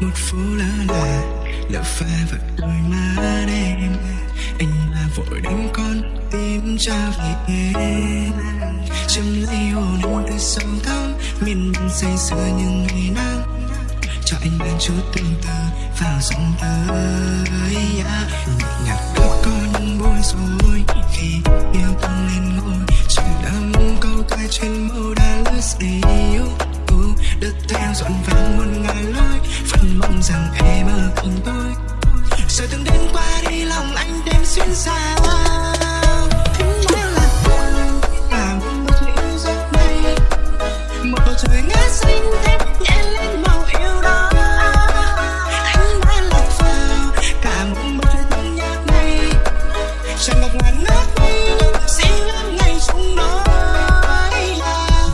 một phố lỡ là lỡ pha vào đôi má đêm anh là vội đánh con tim cha về. Em châm lấy hồn anh từ sâu thẳm miền mình say sưa những ngày nắng. Cho anh đến chút tương tư vào giọng tới yeah. À. nhạc ước có những bối rối khi yêu thương lên ngôi. Chỉ đắm câu ca trên mô đã lướt yêu đất theo dọn vàng muôn rằng em ở cùng tôi. Giờ từng đến qua đi, lòng anh đêm xuyên xa một bầu trời ngát xanh thêm nhẹ lên màu yêu đó. Anh đã lạc vào cả một bầu trời thương nhạc này. Tràn ngập ngàn nước nhưng xin lắm ngày trong nói là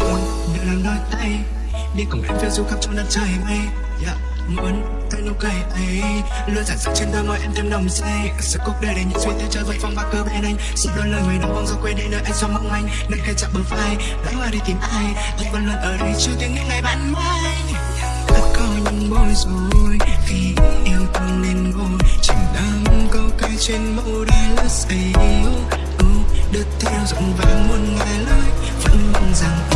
muốn được làm đôi tay. Đi cùng em phiêu du khắp trong đất trời mây. Yeah muốn tay nụ cười ấy. Luôn giản dựng trên đôi môi em thêm nồng say. Sự cuộc đời để những suy tư chơi với phong ba cơ bên anh. Xin đôi lời người đó mong rồi quên đi nơi anh xóa mong anh nơi khai chạm bờ vai đã hoa đi tìm ai? Anh vẫn luôn ở đây chưa tiếng những ngày bạn mai đã có những bối rối khi yêu thương nên ngồi. Chìm đắm câu ca trên mẫu đá lướt say đất theo giọng vàng muôn ngày lời. Vẫn mong rằng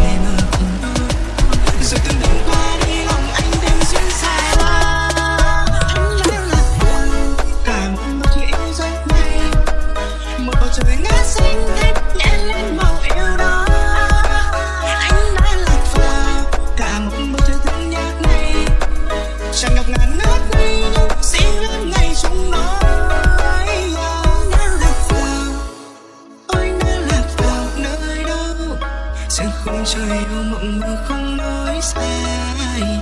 nơi không trời yêu mộng mơ không nói sai.